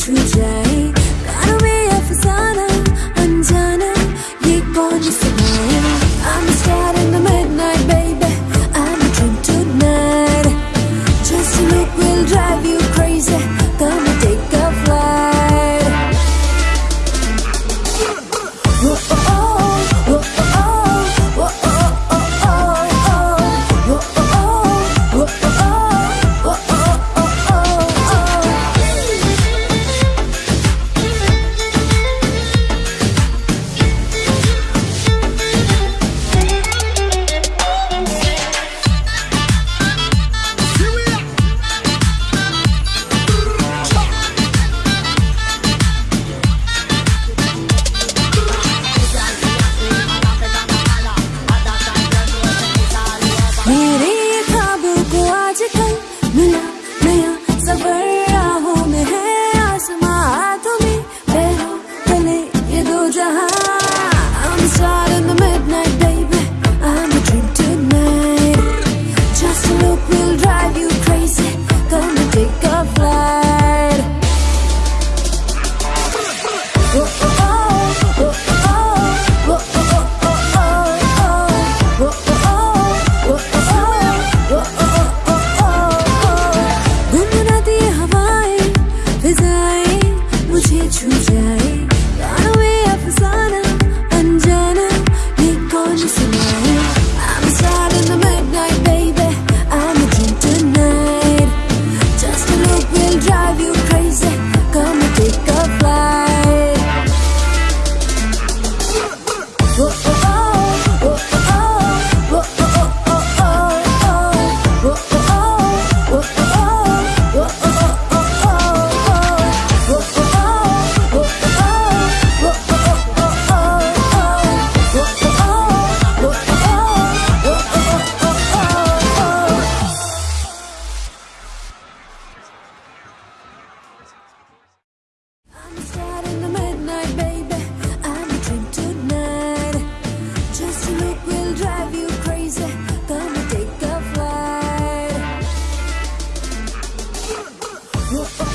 true jazz. जहां 我